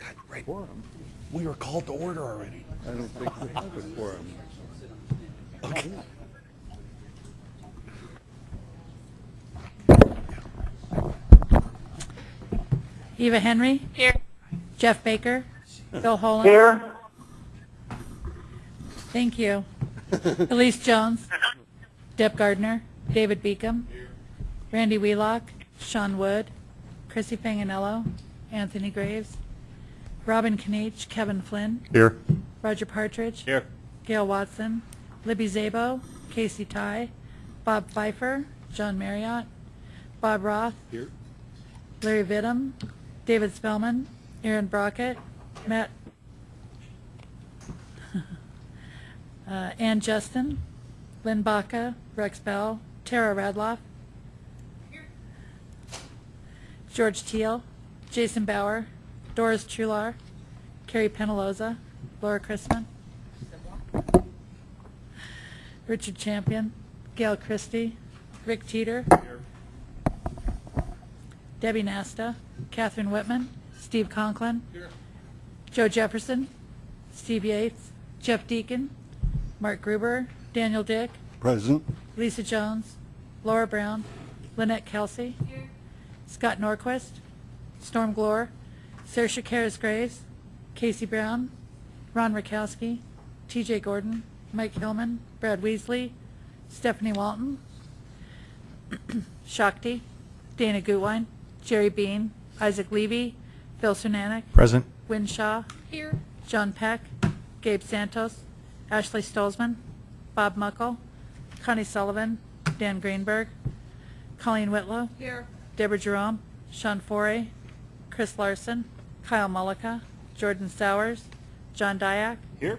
God, right. Quorum. We were called to order already. I don't think we have a quorum. Okay. Eva Henry. Here. Jeff Baker. Bill Holland. Here. Thank you. Elise Jones. Deb Gardner. David Beacom. Randy Wheelock. Sean Wood. Chrissy Fanganello. Anthony Graves. Robin Kniech. Kevin Flynn. Here. Roger Partridge. Here. Gail Watson. Libby Szabo. Casey Tighe. Bob Pfeiffer. John Marriott. Bob Roth. Here. Larry Vidham, David Spellman, Aaron Brockett, Matt, uh, Ann Justin, Lynn Baca, Rex Bell, Tara Radloff, George Teal, Jason Bauer, Doris Truhlar, Carrie Penaloza, Laura Chrisman, Richard Champion, Gail Christie, Rick Teeter, Debbie Nasta, Catherine Whitman, Steve Conklin, Joe Jefferson, Steve Yates, Jeff Deacon, Mark Gruber, Daniel Dick, Present. Lisa Jones, Laura Brown, Lynette Kelsey, Scott Norquist, Storm Glore, Saoirse Karas Graves, Casey Brown, Ron Rakowski, TJ Gordon, Mike Hillman, Brad Wiesley, Stephanie Walton, Shakti, Dana Gutwein, Jerry Bean, Isaac Levy, Phil Cernanec, Present. Wynne Shaw, Here. John Peck, Gabe Santos, Ashley Stolzmann, Bob Muckle, Connie Sullivan, Dan Greenberg, Colleen Whitlow, Here. Deborah Jerome, Sean Foray, Chris Larson, Kyle Mullica, Jordan Sowers, John Diak, Here.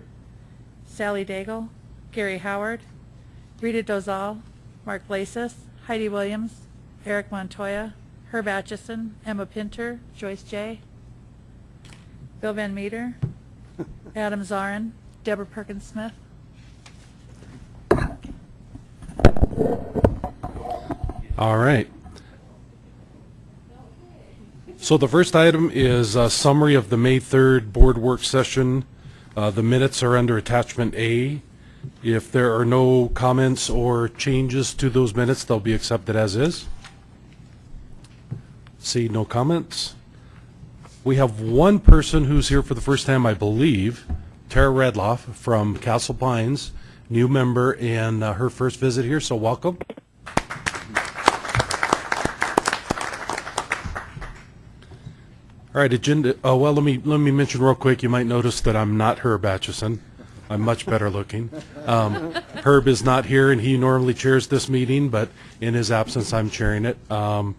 Sally Daigle, Gary Howard, Rita Dozal, Mark Blasis, Heidi Williams, Eric Montoya, Herb Atchison, Emma Pinter, Joyce J., Bill Van Meter, Adam Zarin, Deborah Perkins Smith. All right. So the first item is a summary of the May 3rd board work session. Uh, The minutes are under attachment A. If there are no comments or changes to those minutes, they'll be accepted as is. See no comments. We have one person who's here for the first time, I believe, Tara Radloff from Castle Pines, new member and uh, her first visit here, so welcome. All right, agenda, oh, well, let me, let me mention real quick, you might notice that I'm not Herb Atchison. I'm much better looking. Um, Herb is not here, and he normally chairs this meeting, but in his absence, I'm chairing it. Um,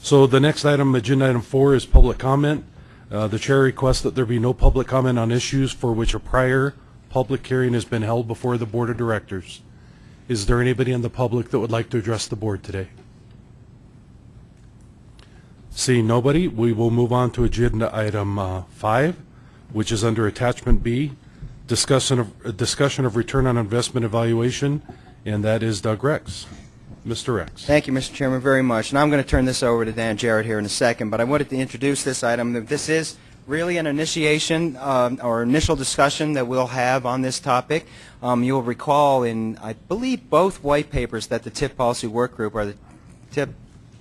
So the next item, agenda item four, is public comment. Uh, The chair requests that there be no public comment on issues for which a prior public hearing has been held before the Board of Directors. Is there anybody in the public that would like to address the board today? Seeing nobody, we will move on to agenda item uh, five, which is under attachment B, discussion of, uh, discussion of return on investment evaluation, and that is Doug Rex. Mr. Rex. Thank you, Mr. Chairman, very much. And I'm going to turn this over to Dan Jerrett here in a second, but I wanted to introduce this item. This is really an initiation um, or initial discussion that we'll have on this topic. Um, You'll recall in, I believe, both white papers that the TIP Policy Work Group or the TIP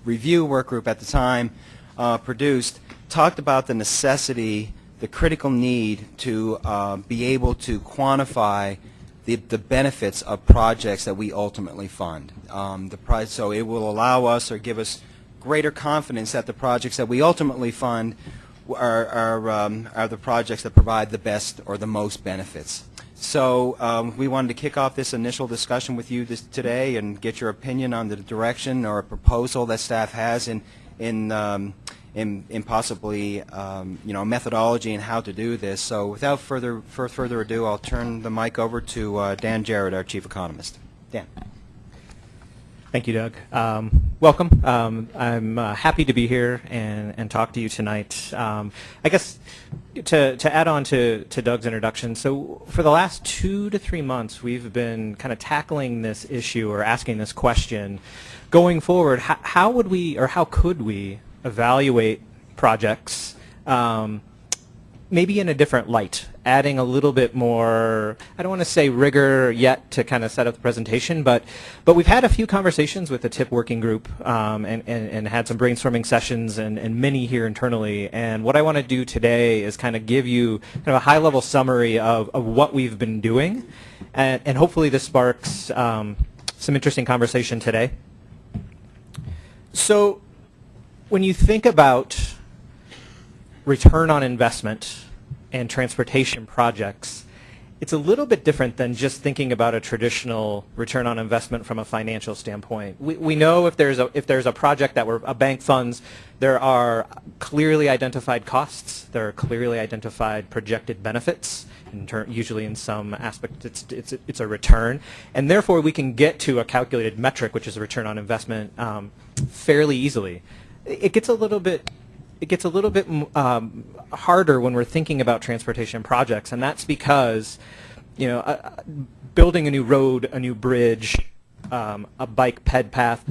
Review Work Group at the time uh, produced talked about the necessity, the critical need to uh, be able to quantify the, the benefits of projects that we ultimately fund. Um, the price, so it will allow us or give us greater confidence that the projects that we ultimately fund are, are, um, are the projects that provide the best or the most benefits. So um, we wanted to kick off this initial discussion with you this, today and get your opinion on the direction or a proposal that staff has in, in, um, in, in possibly um, you know methodology and how to do this. So without further for further ado, I'll turn the mic over to uh, Dan Jerrett, our chief economist. Dan. Thank you, Doug. Um, welcome. Um, I'm uh, happy to be here and, and talk to you tonight. Um, I guess to, to add on to, to Doug's introduction, so for the last two to three months, we've been kind of tackling this issue or asking this question. Going forward, how, how would we or how could we evaluate projects um, maybe in a different light, adding a little bit more, I don't want to say rigor yet to kind of set up the presentation, but, but we've had a few conversations with the TIP working group um, and, and, and had some brainstorming sessions and, and many here internally. And what I want to do today is kind of give you kind of a high-level summary of, of what we've been doing. And, and hopefully this sparks um, some interesting conversation today. So when you think about return on investment and transportation projects, it's a little bit different than just thinking about a traditional return on investment from a financial standpoint. We, we know if there's a if there's a project that we're, a bank funds, there are clearly identified costs, there are clearly identified projected benefits. In usually, in some aspect, it's it's it's a return, and therefore we can get to a calculated metric, which is a return on investment, um, fairly easily. It gets a little bit it gets a little bit um, harder when we're thinking about transportation projects, and that's because, you know, uh, building a new road, a new bridge, um, a bike ped path,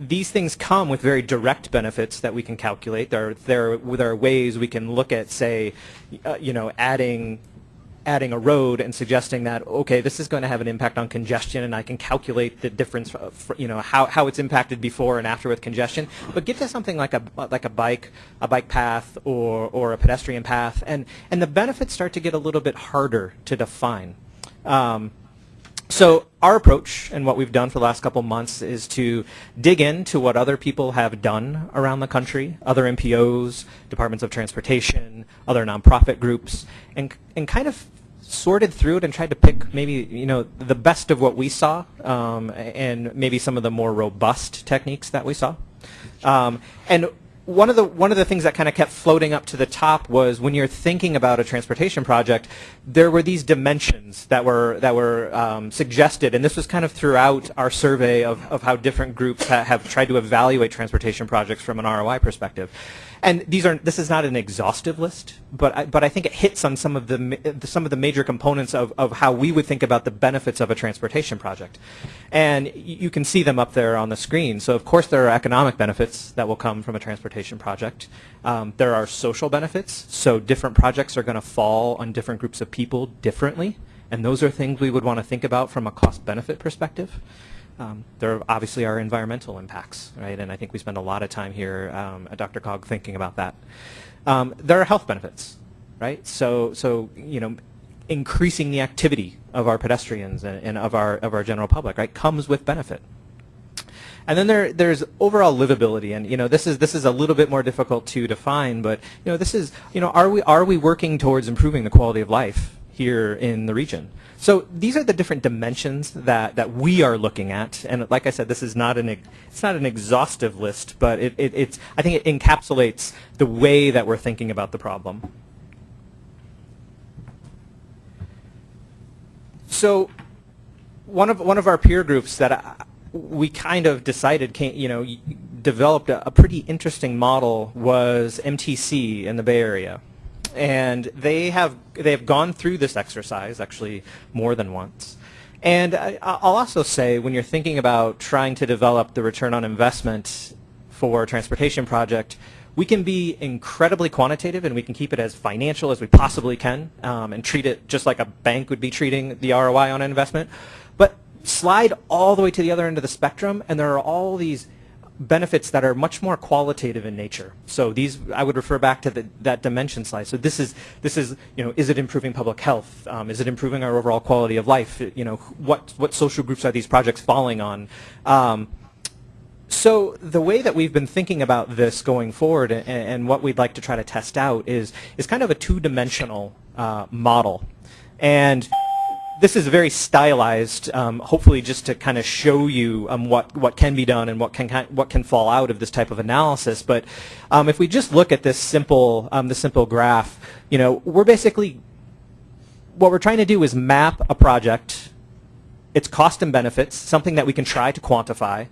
these things come with very direct benefits that we can calculate. There, there, there are ways we can look at, say, uh, you know, adding adding a road and suggesting that okay this is going to have an impact on congestion and I can calculate the difference for, you know how, how it's impacted before and after with congestion. But get to something like a like a bike a bike path or or a pedestrian path and and the benefits start to get a little bit harder to define. Um, so our approach and what we've done for the last couple months is to dig into what other people have done around the country, other MPOs, departments of transportation, other nonprofit groups, and, and kind of sorted through it and tried to pick maybe you know the best of what we saw um, and maybe some of the more robust techniques that we saw. Um, and one of the one of the things that kind of kept floating up to the top was when you're thinking about a transportation project, there were these dimensions that were that were um, suggested, and this was kind of throughout our survey of, of how different groups ha have tried to evaluate transportation projects from an ROI perspective. And these are this is not an exhaustive list, but I, but I think it hits on some of the some of the major components of, of how we would think about the benefits of a transportation project. And you can see them up there on the screen. So of course there are economic benefits that will come from a transportation project. Um, there are social benefits. So different projects are going to fall on different groups of people differently. And those are things we would want to think about from a cost benefit perspective. Um, there obviously are environmental impacts, right? And I think we spend a lot of time here um, at DRCOG thinking about that. Um, there are health benefits, right? So, so you know, increasing the activity of our pedestrians and, and of our of our general public, right, comes with benefit. And then there, there's overall livability, and you know this is this is a little bit more difficult to define, but you know this is you know are we are we working towards improving the quality of life here in the region? So these are the different dimensions that, that we are looking at, and like I said, this is not an it's not an exhaustive list, but it, it, it's I think it encapsulates the way that we're thinking about the problem. So one of one of our peer groups that I, we kind of decided, came, you know, developed a, a pretty interesting model was MTC in the Bay Area and they have they have gone through this exercise actually more than once. And I, will also say when you're thinking about trying to develop the return on investment for a transportation project, we can be incredibly quantitative and we can keep it as financial as we possibly can um, and treat it just like a bank would be treating the ROI on an investment. But slide all the way to the other end of the spectrum and there are all these benefits that are much more qualitative in nature. So these, I would refer back to the, that dimension slide. So this is, this is, you know, is it improving public health? Um, is it improving our overall quality of life? You know, what, what social groups are these projects falling on? Um, so the way that we've been thinking about this going forward and, and, what we'd like to try to test out is, is kind of a two-dimensional uh, model. And this is very stylized, um, hopefully just to kind of show you um, what, what can be done and what can, what can fall out of this type of analysis. But um, if we just look at this simple, um, the simple graph, you know, we're basically, what we're trying to do is map a project, its cost and benefits, something that we can try to quantify,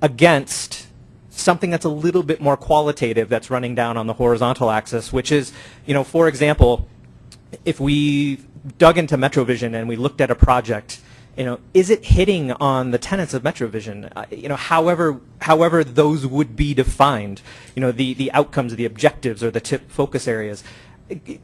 against something that's a little bit more qualitative that's running down on the horizontal axis, which is, you know, for example, if we dug into MetroVision and we looked at a project, you know, is it hitting on the tenets of MetroVision? Uh, you know, however, however those would be defined, you know, the, the outcomes, the objectives, or the tip focus areas.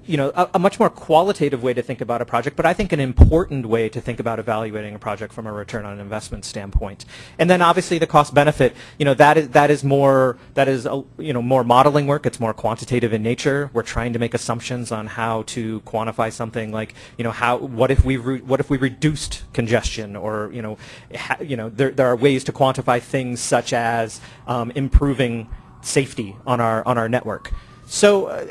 You know, a, a much more qualitative way to think about a project, but I think an important way to think about evaluating a project from a return on investment standpoint. And then obviously the cost benefit, you know, that is that is more that is a, you know more modeling work. It's more quantitative in nature. We're trying to make assumptions on how to quantify something like you know how what if we what if we reduced congestion or you know you know there there are ways to quantify things such as um, improving safety on our on our network. So. Uh,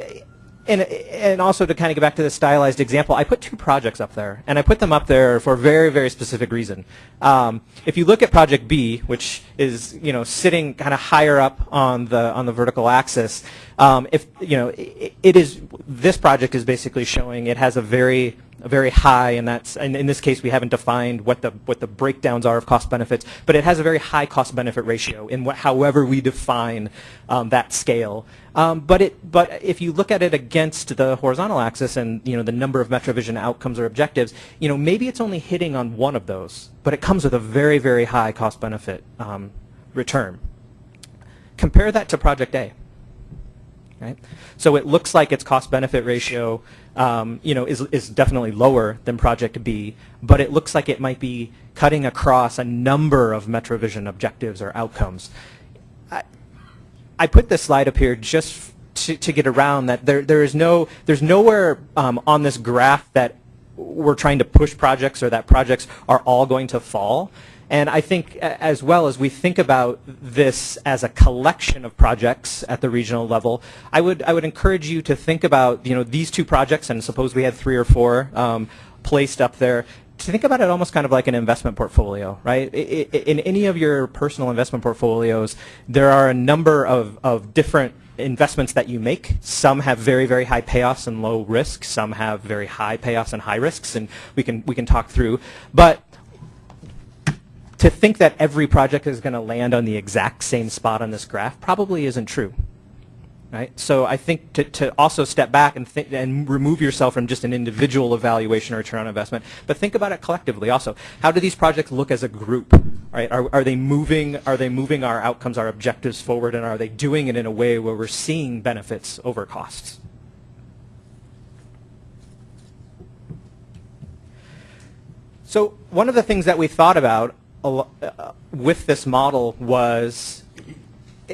and, and also to kind of get back to the stylized example, I put two projects up there, and I put them up there for a very, very specific reason. Um, if you look at Project B, which is you know sitting kind of higher up on the on the vertical axis, um, if you know it, it is this project is basically showing it has a very very high, and that's and in this case we haven't defined what the what the breakdowns are of cost benefits, but it has a very high cost benefit ratio in what, however we define um, that scale. Um, but it but if you look at it against the horizontal axis and you know the number of MetroVision outcomes or objectives, you know maybe it's only hitting on one of those, but it comes with a very very high cost benefit um, return. Compare that to Project A. Right? So it looks like its cost benefit ratio um, you know, is, is definitely lower than Project B, but it looks like it might be cutting across a number of MetroVision objectives or outcomes. I, I put this slide up here just to, to get around that there, there is no, there's nowhere um, on this graph that we're trying to push projects or that projects are all going to fall. And I think as well as we think about this as a collection of projects at the regional level, I would, I would encourage you to think about you know, these two projects, and suppose we had three or four um, placed up there, to think about it almost kind of like an investment portfolio, right? In any of your personal investment portfolios, there are a number of, of different investments that you make. Some have very, very high payoffs and low risk. Some have very high payoffs and high risks, and we can, we can talk through. But to think that every project is going to land on the exact same spot on this graph probably isn't true. Right? So I think to, to also step back and, think, and remove yourself from just an individual evaluation or return on investment, but think about it collectively also. How do these projects look as a group? Right? Are, are, they moving, are they moving our outcomes, our objectives forward, and are they doing it in a way where we're seeing benefits over costs? So one of the things that we thought about Uh, with this model was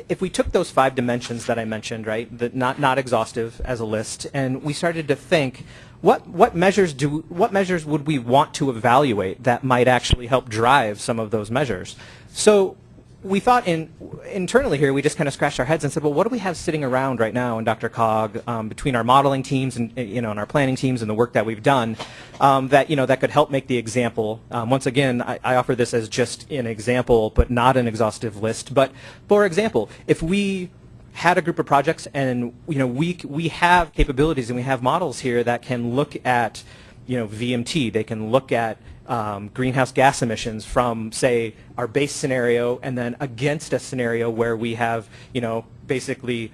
if we took those five dimensions that I mentioned, right, the, not not exhaustive as a list, and we started to think, what what measures do what measures would we want to evaluate that might actually help drive some of those measures? So we thought in internally here, we just kind of scratched our heads and said, well, what do we have sitting around right now in DRCOG um, between our modeling teams and you know and our planning teams and the work that we've done um, that you know that could help make the example. Um, once again, I, I, offer this as just an example, but not an exhaustive list. But for example, if we had a group of projects and you know we we have capabilities and we have models here that can look at you know VMT, they can look at um, greenhouse gas emissions from, say, our base scenario and then against a scenario where we have, you know, basically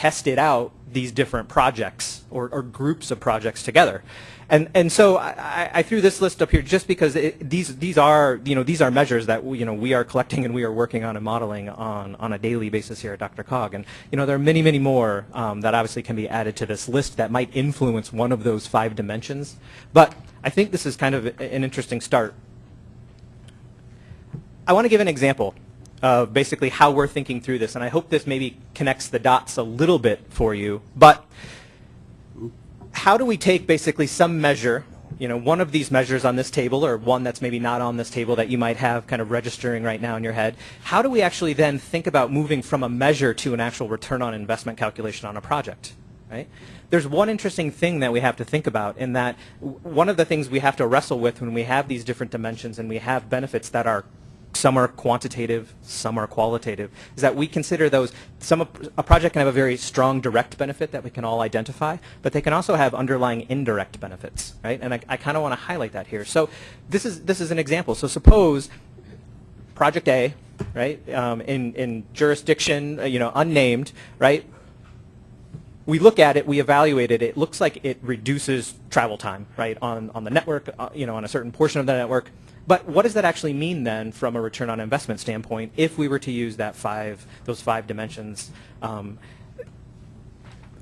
tested out these different projects or, or groups of projects together. And, and so I, I threw this list up here just because it, these, these are, you know, these are measures that, we, you know, we are collecting and we are working on and modeling on, on a daily basis here at DRCOG. And, you know, there are many, many more um, that obviously can be added to this list that might influence one of those five dimensions. But I think this is kind of an interesting start. I want to give an example of basically how we're thinking through this, and I hope this maybe connects the dots a little bit for you. But how do we take basically some measure, you know, one of these measures on this table or one that's maybe not on this table that you might have kind of registering right now in your head, how do we actually then think about moving from a measure to an actual return on investment calculation on a project, right? there's one interesting thing that we have to think about in that one of the things we have to wrestle with when we have these different dimensions and we have benefits that are some are quantitative, some are qualitative, is that we consider those, some, a project can have a very strong direct benefit that we can all identify, but they can also have underlying indirect benefits, right? And I, I kind of want to highlight that here. So this is, this is an example. So suppose project A, right, um, in, in jurisdiction, uh, you know, unnamed, right, we look at it, we evaluate it, it looks like it reduces travel time, right, on, on the network, uh, you know, on a certain portion of the network. But what does that actually mean then from a return on investment standpoint if we were to use that five, those five dimensions? Um,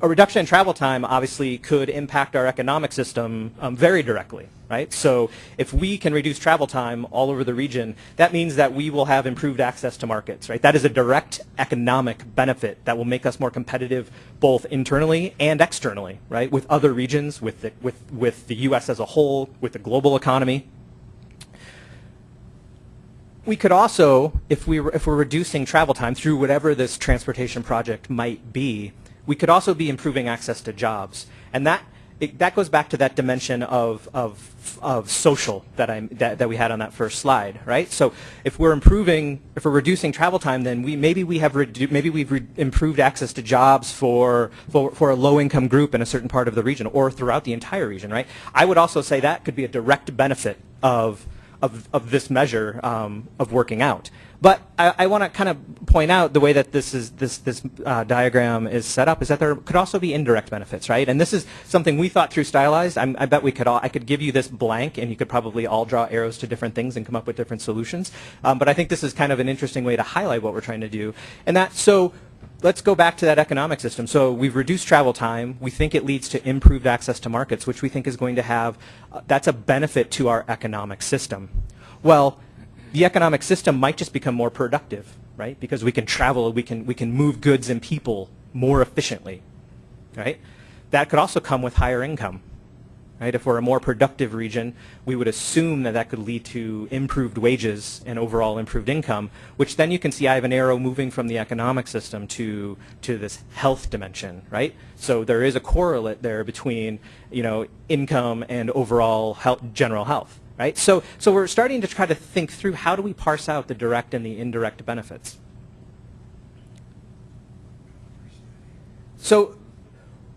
a reduction in travel time obviously could impact our economic system um, very directly, right? So if we can reduce travel time all over the region, that means that we will have improved access to markets, right? That is a direct economic benefit that will make us more competitive both internally and externally, right? With other regions, with the, with, with the U.S. as a whole, with the global economy. We could also, if, we if we're reducing travel time through whatever this transportation project might be, we could also be improving access to jobs. And that, it, that goes back to that dimension of, of, of social that, I, that, that we had on that first slide, right? So if we're improving, if we're reducing travel time, then we, maybe, we have maybe we've improved access to jobs for, for, for a low-income group in a certain part of the region or throughout the entire region, right? I would also say that could be a direct benefit of of, of this measure um, of working out. But I, I want to kind of point out the way that this is this this uh, diagram is set up is that there could also be indirect benefits, right? And this is something we thought through stylized. I'm, I bet we could all I could give you this blank, and you could probably all draw arrows to different things and come up with different solutions. Um, but I think this is kind of an interesting way to highlight what we're trying to do, and that so let's go back to that economic system. So we've reduced travel time. We think it leads to improved access to markets, which we think is going to have, uh, that's a benefit to our economic system. Well, the economic system might just become more productive, right? Because we can travel, we can, we can move goods and people more efficiently, right? That could also come with higher income. Right? If we're a more productive region, we would assume that that could lead to improved wages and overall improved income, which then you can see I have an arrow moving from the economic system to, to this health dimension, right? So there is a correlate there between, you know, income and overall health, general health, right? So, so we're starting to try to think through how do we parse out the direct and the indirect benefits. So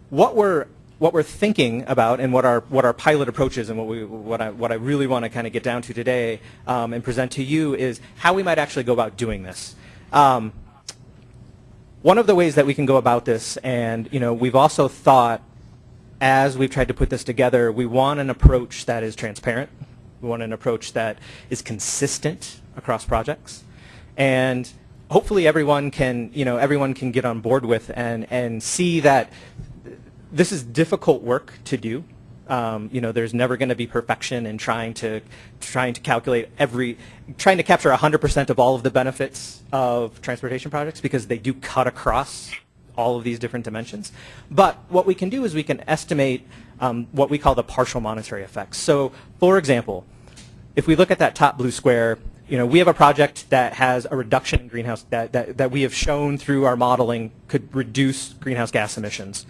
what we're what we're thinking about and what our what our pilot approach is and what we what I what I really want to kind of get down to today um, and present to you is how we might actually go about doing this. Um, one of the ways that we can go about this, and you know, we've also thought as we've tried to put this together, we want an approach that is transparent. We want an approach that is consistent across projects, and hopefully everyone can you know everyone can get on board with and and see that this is difficult work to do. Um, you know, there's never going to be perfection in trying to trying to calculate every, trying to capture 100% of all of the benefits of transportation projects because they do cut across all of these different dimensions. But what we can do is we can estimate um, what we call the partial monetary effects. So, for example, if we look at that top blue square, you know, we have a project that has a reduction in greenhouse that, that, that we have shown through our modeling could reduce greenhouse gas emissions.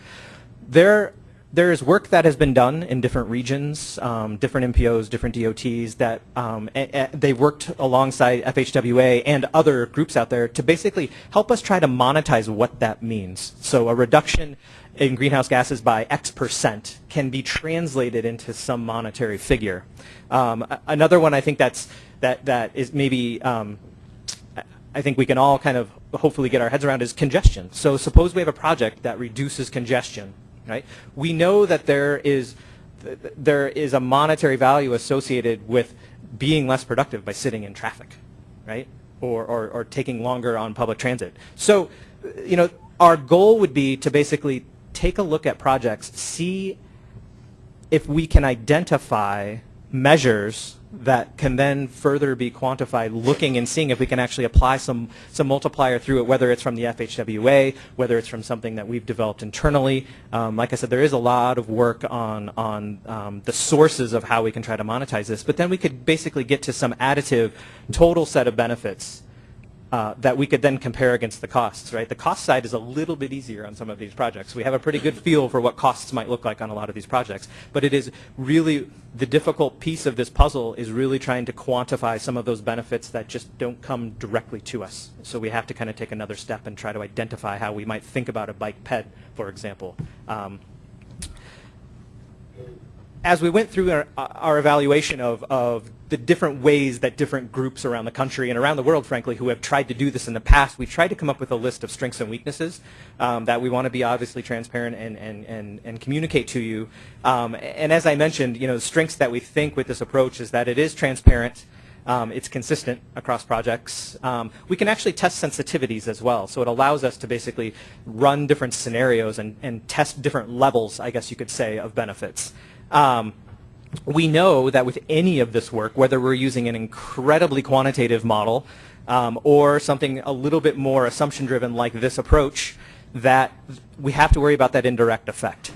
There, there is work that has been done in different regions, um, different MPOs, different DOTs that um, they've worked alongside FHWA and other groups out there to basically help us try to monetize what that means. So a reduction in greenhouse gases by X percent can be translated into some monetary figure. Um, another one I think that's that that is maybe um, I think we can all kind of hopefully get our heads around is congestion. So suppose we have a project that reduces congestion right? We know that there is there is a monetary value associated with being less productive by sitting in traffic, right? Or, or, or taking longer on public transit. So, you know, our goal would be to basically take a look at projects, see if we can identify measures that can then further be quantified looking and seeing if we can actually apply some, some multiplier through it, whether it's from the FHWA, whether it's from something that we've developed internally. Um, like I said, there is a lot of work on, on um, the sources of how we can try to monetize this, but then we could basically get to some additive total set of benefits uh, that we could then compare against the costs, right? The cost side is a little bit easier on some of these projects. We have a pretty good feel for what costs might look like on a lot of these projects, but it is really the difficult piece of this puzzle is really trying to quantify some of those benefits that just don't come directly to us. So we have to kind of take another step and try to identify how we might think about a bike ped, for example. Um, as we went through our, our evaluation of, of, the different ways that different groups around the country and around the world, frankly, who have tried to do this in the past, we tried to come up with a list of strengths and weaknesses um, that we want to be obviously transparent and, and, and, and communicate to you. Um, and as I mentioned, you know, the strengths that we think with this approach is that it is transparent, Um, it's consistent across projects. Um, we can actually test sensitivities as well, so it allows us to basically run different scenarios and, and test different levels, I guess you could say, of benefits. Um, we know that with any of this work, whether we're using an incredibly quantitative model um, or something a little bit more assumption-driven like this approach, that we have to worry about that indirect effect,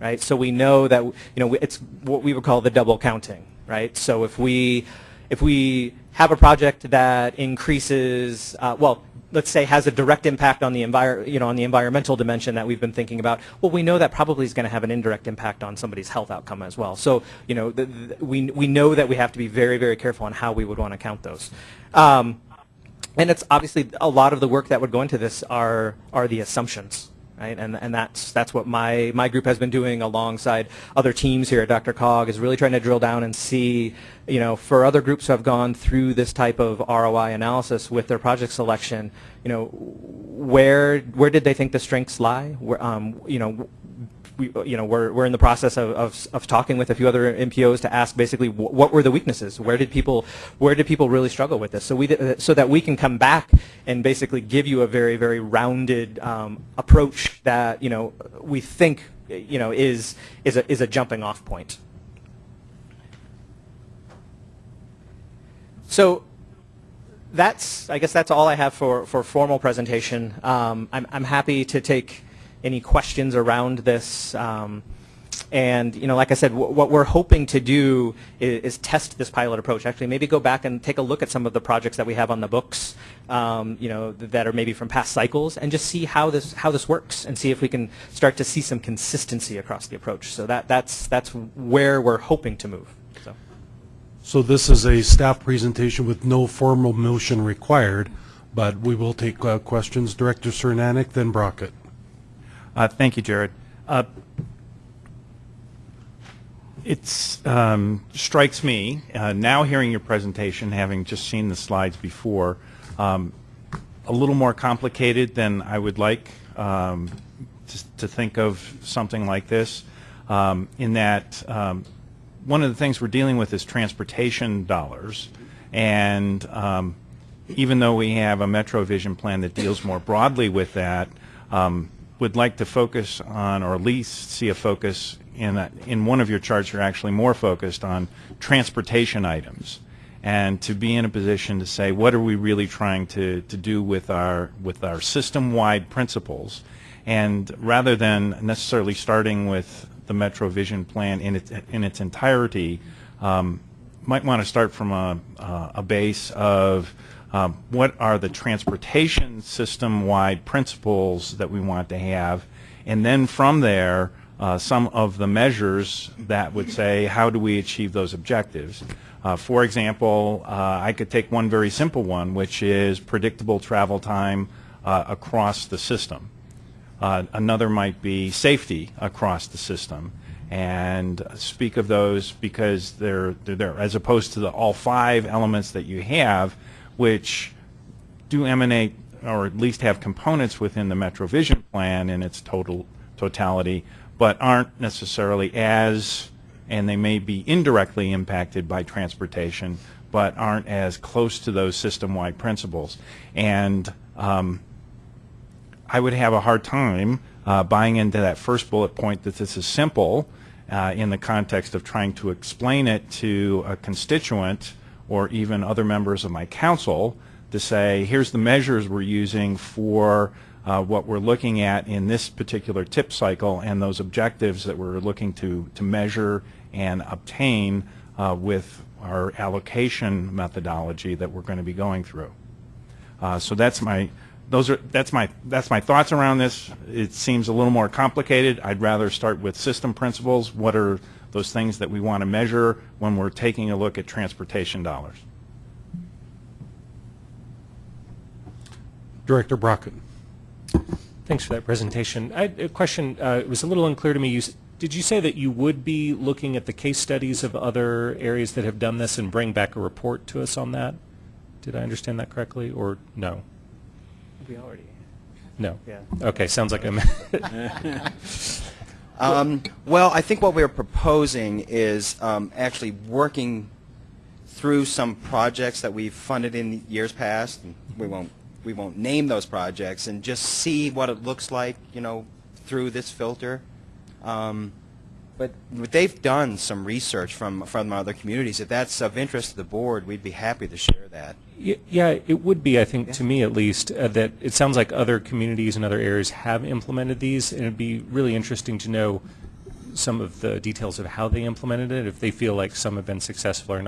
right? So we know that you know it's what we would call the double counting, right? So if we if we have a project that increases, uh, well, let's say has a direct impact on the envir- you know on the environmental dimension that we've been thinking about, well, we know that probably is going to have an indirect impact on somebody's health outcome as well. So you know the, the, we we know that we have to be very very careful on how we would want to count those. Um, and it's obviously a lot of the work that would go into this are are the assumptions, right? And and that's that's what my my group has been doing alongside other teams here at DRCOG is really trying to drill down and see, you know, for other groups who have gone through this type of ROI analysis with their project selection, you know, where where did they think the strengths lie? Where, um, you know, we, you know, we're, we're in the process of, of, of talking with a few other MPOs to ask basically wh- what were the weaknesses? Where did people, where did people really struggle with this? So we, th- so that we can come back and basically give you a very, very rounded um, approach that, you know, we think, you know, is, is a, is a jumping off point. So that's, I guess that's all I have for, for formal presentation. Um, I'm, I'm happy to take any questions around this. Um, and you know, like I said, what we're hoping to do is, is, test this pilot approach. Actually, maybe go back and take a look at some of the projects that we have on the books, um, you know, th- that are maybe from past cycles, and just see how this how this works, and see if we can start to see some consistency across the approach. So that that's that's where we're hoping to move. So. So this is a staff presentation with no formal motion required, but we will take uh, questions. Director Cernanec, then Brockett. Uh, Thank you, Jared. Uh, It um, strikes me, uh, now hearing your presentation, having just seen the slides before, um, a little more complicated than I would like um, to to think of something like this, um, in that um, one of the things we're dealing with is transportation dollars, and um, even though we have a Metro Vision plan that deals more broadly with that, um, would like to focus on, or at least see a focus in a, in one of your charts. You're actually more focused on transportation items, and to be in a position to say what are we really trying to, to do with our with our system-wide principles, and rather than necessarily starting with the Metro Vision plan in its in its entirety, um, might want to start from a, a base of um, what are the transportation system-wide principles that we want to have, and then from there, uh, some of the measures that would say how do we achieve those objectives. Uh, for example, uh, I could take one very simple one, which is predictable travel time uh, across the system. Uh, another might be safety across the system and speak of those because they're, they're there as opposed to the all five elements that you have which do emanate or at least have components within the MetroVision plan in its total totality, but aren't necessarily as, and they may be indirectly impacted by transportation, but aren't as close to those system-wide principles. And um, I would have a hard time uh, buying into that first bullet point that this is simple uh, in the context of trying to explain it to a constituent or even other members of my council to say, here's the measures we're using for uh, what we're looking at in this particular tip cycle and those objectives that we're looking to, to measure and obtain uh, with our allocation methodology that we're going to be going through. Uh, so that's my those are that's my that's my thoughts around this. It seems a little more complicated. I'd rather start with system principles. What are those things that we want to measure when we're taking a look at transportation dollars? Director Brockett. Thanks for that presentation. I had a question. Uh, it was a little unclear to me. You, did you say that you would be looking at the case studies of other areas that have done this and bring back a report to us on that? Did I understand that correctly, or no? We already. No. Yeah. Okay. Sounds like I'm. Um, well, I think what we're proposing is um, actually working through some projects that we've funded in years past. And we won't we won't name those projects and just see what it looks like, you know, through this filter. Um, but they've done some research from from other communities. If that's of interest to the board, we'd be happy to share that. Yeah, it would be, I think, to me at least, uh, that it sounds like other communities and other areas have implemented these, and it'd be really interesting to know some of the details of how they implemented it, if they feel like some have been successful or not.